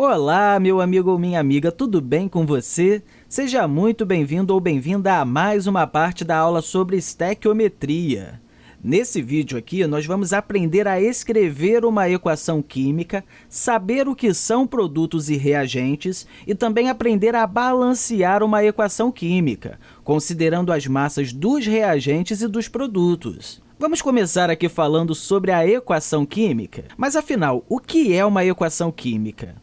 Olá, meu amigo ou minha amiga, tudo bem com você? Seja muito bem-vindo ou bem-vinda a mais uma parte da aula sobre estequiometria. Nesse vídeo aqui, nós vamos aprender a escrever uma equação química, saber o que são produtos e reagentes e também aprender a balancear uma equação química, considerando as massas dos reagentes e dos produtos. Vamos começar aqui falando sobre a equação química. Mas, afinal, o que é uma equação química?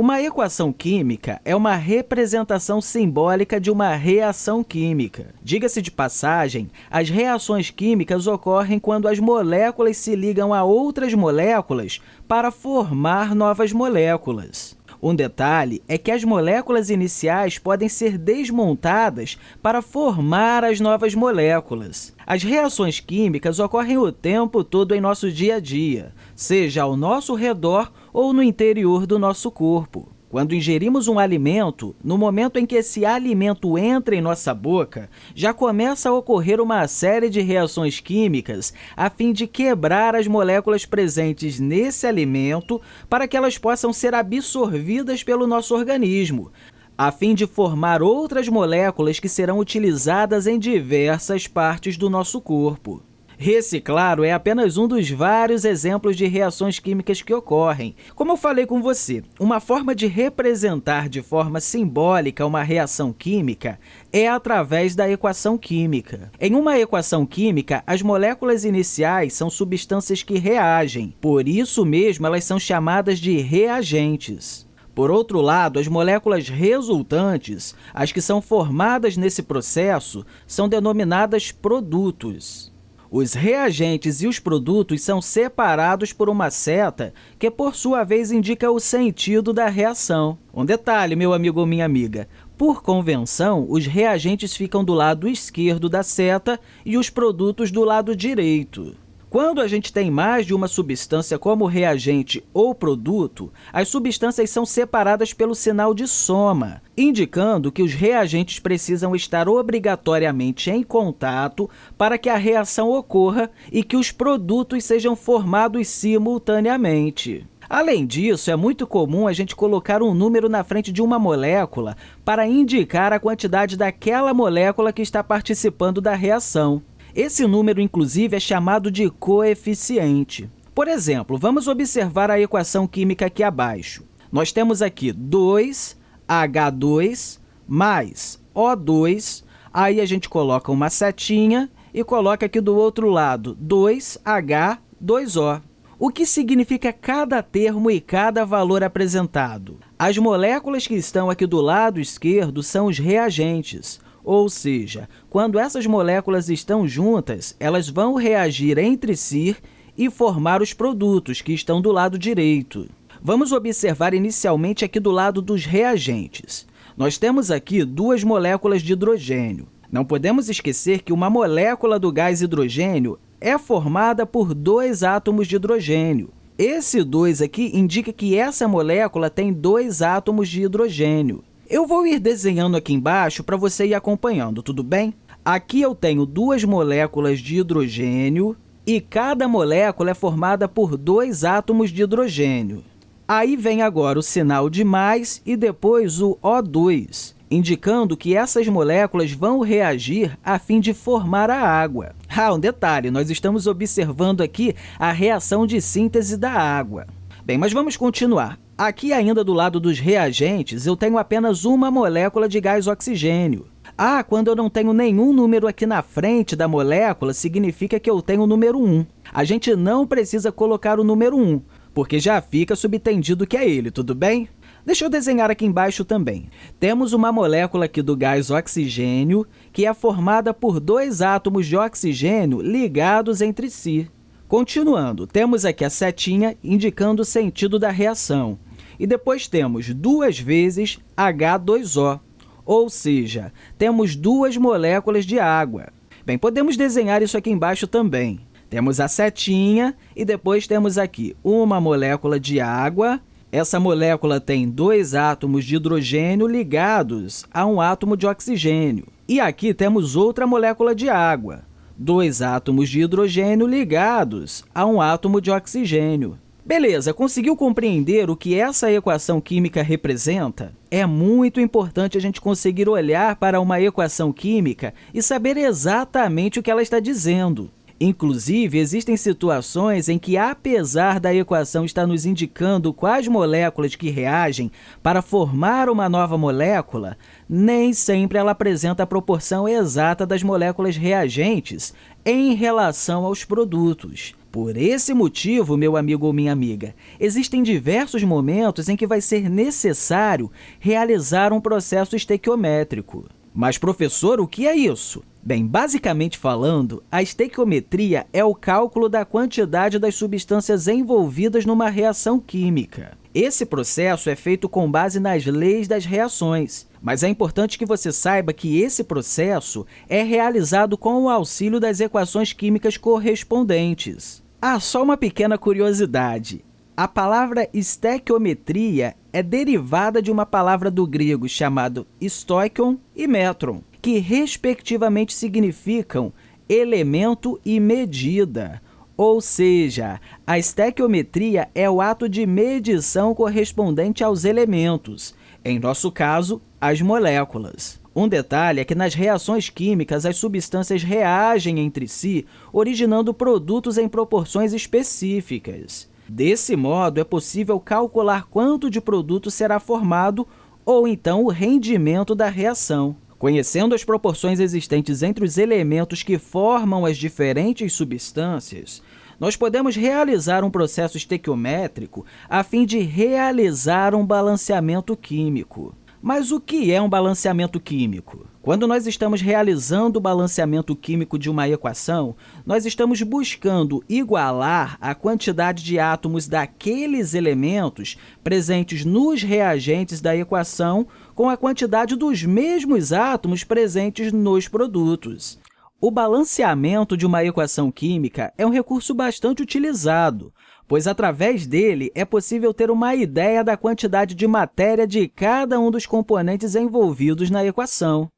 Uma equação química é uma representação simbólica de uma reação química. Diga-se de passagem, as reações químicas ocorrem quando as moléculas se ligam a outras moléculas para formar novas moléculas. Um detalhe é que as moléculas iniciais podem ser desmontadas para formar as novas moléculas. As reações químicas ocorrem o tempo todo em nosso dia a dia, seja ao nosso redor ou no interior do nosso corpo. Quando ingerimos um alimento, no momento em que esse alimento entra em nossa boca, já começa a ocorrer uma série de reações químicas a fim de quebrar as moléculas presentes nesse alimento para que elas possam ser absorvidas pelo nosso organismo, a fim de formar outras moléculas que serão utilizadas em diversas partes do nosso corpo. Reciclaro é apenas um dos vários exemplos de reações químicas que ocorrem. Como eu falei com você, uma forma de representar de forma simbólica uma reação química é através da equação química. Em uma equação química, as moléculas iniciais são substâncias que reagem, por isso mesmo elas são chamadas de reagentes. Por outro lado, as moléculas resultantes, as que são formadas nesse processo, são denominadas produtos. Os reagentes e os produtos são separados por uma seta que, por sua vez, indica o sentido da reação. Um detalhe, meu amigo ou minha amiga, por convenção, os reagentes ficam do lado esquerdo da seta e os produtos do lado direito. Quando a gente tem mais de uma substância como reagente ou produto, as substâncias são separadas pelo sinal de soma, indicando que os reagentes precisam estar obrigatoriamente em contato para que a reação ocorra e que os produtos sejam formados simultaneamente. Além disso, é muito comum a gente colocar um número na frente de uma molécula para indicar a quantidade daquela molécula que está participando da reação. Esse número, inclusive, é chamado de coeficiente. Por exemplo, vamos observar a equação química aqui abaixo. Nós temos aqui 2H2 mais O2, aí a gente coloca uma setinha e coloca aqui do outro lado 2H2O. O que significa cada termo e cada valor apresentado? As moléculas que estão aqui do lado esquerdo são os reagentes, ou seja, quando essas moléculas estão juntas, elas vão reagir entre si e formar os produtos que estão do lado direito. Vamos observar inicialmente aqui do lado dos reagentes. Nós temos aqui duas moléculas de hidrogênio. Não podemos esquecer que uma molécula do gás hidrogênio é formada por dois átomos de hidrogênio. Esse 2 aqui indica que essa molécula tem dois átomos de hidrogênio. Eu vou ir desenhando aqui embaixo para você ir acompanhando, tudo bem? Aqui eu tenho duas moléculas de hidrogênio e cada molécula é formada por dois átomos de hidrogênio. Aí vem agora o sinal de mais e depois o O2, indicando que essas moléculas vão reagir a fim de formar a água. Ah, um detalhe, nós estamos observando aqui a reação de síntese da água. Bem, mas vamos continuar. Aqui, ainda do lado dos reagentes, eu tenho apenas uma molécula de gás oxigênio. Ah, quando eu não tenho nenhum número aqui na frente da molécula, significa que eu tenho o número 1. A gente não precisa colocar o número 1, porque já fica subtendido que é ele, tudo bem? Deixa eu desenhar aqui embaixo também. Temos uma molécula aqui do gás oxigênio, que é formada por dois átomos de oxigênio ligados entre si. Continuando, temos aqui a setinha indicando o sentido da reação. E depois temos duas vezes H2O, ou seja, temos duas moléculas de água. Bem, podemos desenhar isso aqui embaixo também. Temos a setinha e depois temos aqui uma molécula de água. Essa molécula tem dois átomos de hidrogênio ligados a um átomo de oxigênio. E aqui temos outra molécula de água, dois átomos de hidrogênio ligados a um átomo de oxigênio. Beleza, conseguiu compreender o que essa equação química representa? É muito importante a gente conseguir olhar para uma equação química e saber exatamente o que ela está dizendo. Inclusive, existem situações em que, apesar da equação estar nos indicando quais moléculas que reagem para formar uma nova molécula, nem sempre ela apresenta a proporção exata das moléculas reagentes em relação aos produtos. Por esse motivo, meu amigo ou minha amiga, existem diversos momentos em que vai ser necessário realizar um processo estequiométrico. Mas, professor, o que é isso? Bem, basicamente falando, a estequiometria é o cálculo da quantidade das substâncias envolvidas numa reação química. Esse processo é feito com base nas leis das reações, mas é importante que você saiba que esse processo é realizado com o auxílio das equações químicas correspondentes. Ah, só uma pequena curiosidade. A palavra estequiometria é derivada de uma palavra do grego chamado stoichon e metron, que respectivamente significam elemento e medida. Ou seja, a estequiometria é o ato de medição correspondente aos elementos, em nosso caso, as moléculas. Um detalhe é que nas reações químicas, as substâncias reagem entre si, originando produtos em proporções específicas. Desse modo, é possível calcular quanto de produto será formado ou então o rendimento da reação. Conhecendo as proporções existentes entre os elementos que formam as diferentes substâncias, nós podemos realizar um processo estequiométrico a fim de realizar um balanceamento químico. Mas o que é um balanceamento químico? Quando nós estamos realizando o balanceamento químico de uma equação, nós estamos buscando igualar a quantidade de átomos daqueles elementos presentes nos reagentes da equação com a quantidade dos mesmos átomos presentes nos produtos. O balanceamento de uma equação química é um recurso bastante utilizado, pois através dele é possível ter uma ideia da quantidade de matéria de cada um dos componentes envolvidos na equação.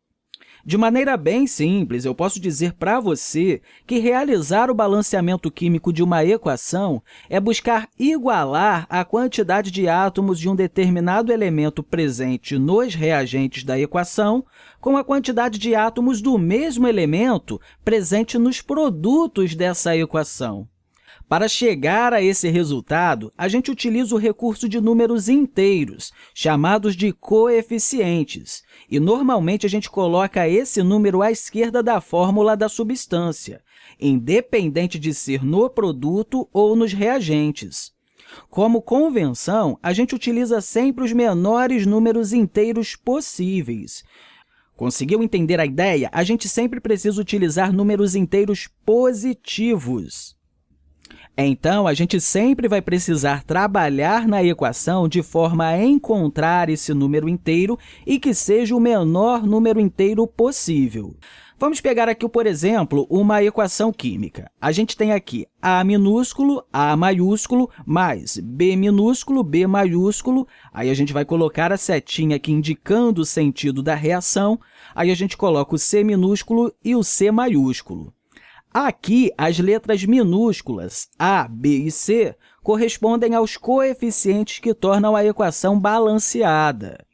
De maneira bem simples, eu posso dizer para você que realizar o balanceamento químico de uma equação é buscar igualar a quantidade de átomos de um determinado elemento presente nos reagentes da equação com a quantidade de átomos do mesmo elemento presente nos produtos dessa equação. Para chegar a esse resultado, a gente utiliza o recurso de números inteiros, chamados de coeficientes, e normalmente a gente coloca esse número à esquerda da fórmula da substância, independente de ser no produto ou nos reagentes. Como convenção, a gente utiliza sempre os menores números inteiros possíveis. Conseguiu entender a ideia? A gente sempre precisa utilizar números inteiros positivos. Então, a gente sempre vai precisar trabalhar na equação de forma a encontrar esse número inteiro e que seja o menor número inteiro possível. Vamos pegar aqui, por exemplo, uma equação química. A gente tem aqui A minúsculo, A maiúsculo, mais B minúsculo, B maiúsculo. Aí a gente vai colocar a setinha aqui indicando o sentido da reação. Aí a gente coloca o C minúsculo e o C maiúsculo. Aqui, as letras minúsculas A, B e C correspondem aos coeficientes que tornam a equação balanceada.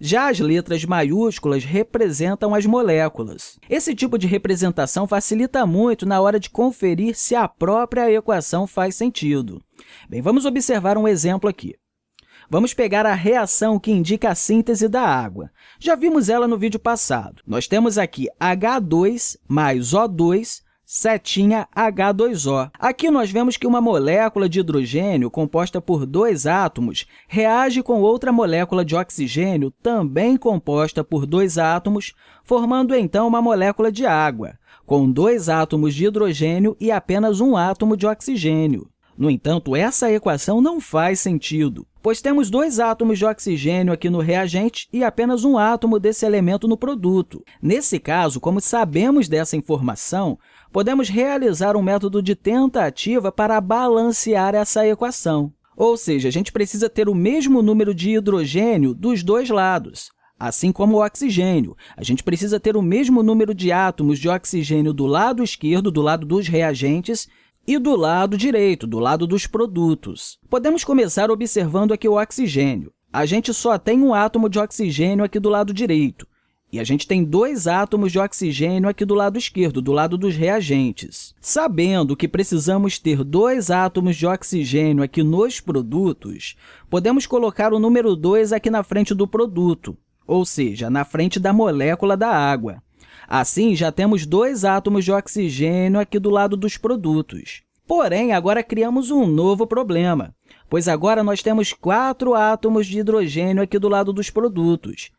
Já as letras maiúsculas representam as moléculas. Esse tipo de representação facilita muito na hora de conferir se a própria equação faz sentido. Bem, vamos observar um exemplo aqui. Vamos pegar a reação que indica a síntese da água. Já vimos ela no vídeo passado. Nós temos aqui H2 mais O2 setinha H2O. Aqui nós vemos que uma molécula de hidrogênio composta por dois átomos reage com outra molécula de oxigênio também composta por dois átomos, formando então uma molécula de água, com dois átomos de hidrogênio e apenas um átomo de oxigênio. No entanto, essa equação não faz sentido, pois temos dois átomos de oxigênio aqui no reagente e apenas um átomo desse elemento no produto. Nesse caso, como sabemos dessa informação, podemos realizar um método de tentativa para balancear essa equação. Ou seja, a gente precisa ter o mesmo número de hidrogênio dos dois lados. Assim como o oxigênio, a gente precisa ter o mesmo número de átomos de oxigênio do lado esquerdo, do lado dos reagentes, e do lado direito, do lado dos produtos. Podemos começar observando aqui o oxigênio. A gente só tem um átomo de oxigênio aqui do lado direito, e a gente tem dois átomos de oxigênio aqui do lado esquerdo, do lado dos reagentes. Sabendo que precisamos ter dois átomos de oxigênio aqui nos produtos, podemos colocar o número 2 aqui na frente do produto, ou seja, na frente da molécula da água. Assim, já temos dois átomos de oxigênio aqui do lado dos produtos. Porém, agora criamos um novo problema, pois agora nós temos quatro átomos de hidrogênio aqui do lado dos produtos,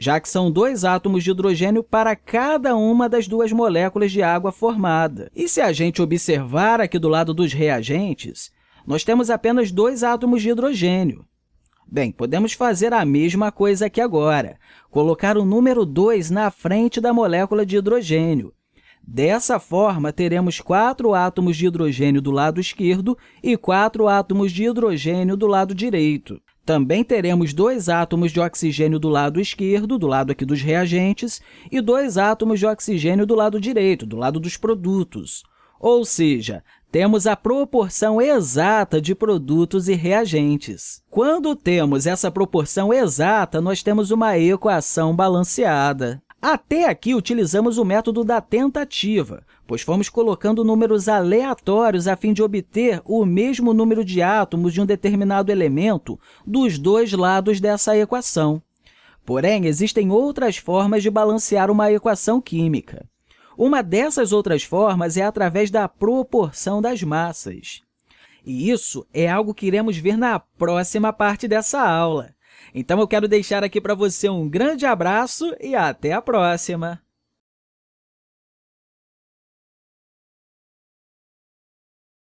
já que são dois átomos de hidrogênio para cada uma das duas moléculas de água formada. E se a gente observar aqui do lado dos reagentes, nós temos apenas dois átomos de hidrogênio. Bem, podemos fazer a mesma coisa aqui agora, colocar o número 2 na frente da molécula de hidrogênio. Dessa forma, teremos quatro átomos de hidrogênio do lado esquerdo e quatro átomos de hidrogênio do lado direito. Também teremos dois átomos de oxigênio do lado esquerdo, do lado aqui dos reagentes, e dois átomos de oxigênio do lado direito, do lado dos produtos. Ou seja, temos a proporção exata de produtos e reagentes. Quando temos essa proporção exata, nós temos uma equação balanceada. Até aqui, utilizamos o método da tentativa, pois fomos colocando números aleatórios a fim de obter o mesmo número de átomos de um determinado elemento dos dois lados dessa equação. Porém, existem outras formas de balancear uma equação química. Uma dessas outras formas é através da proporção das massas. E isso é algo que iremos ver na próxima parte dessa aula. Então, eu quero deixar aqui para você um grande abraço e até a próxima!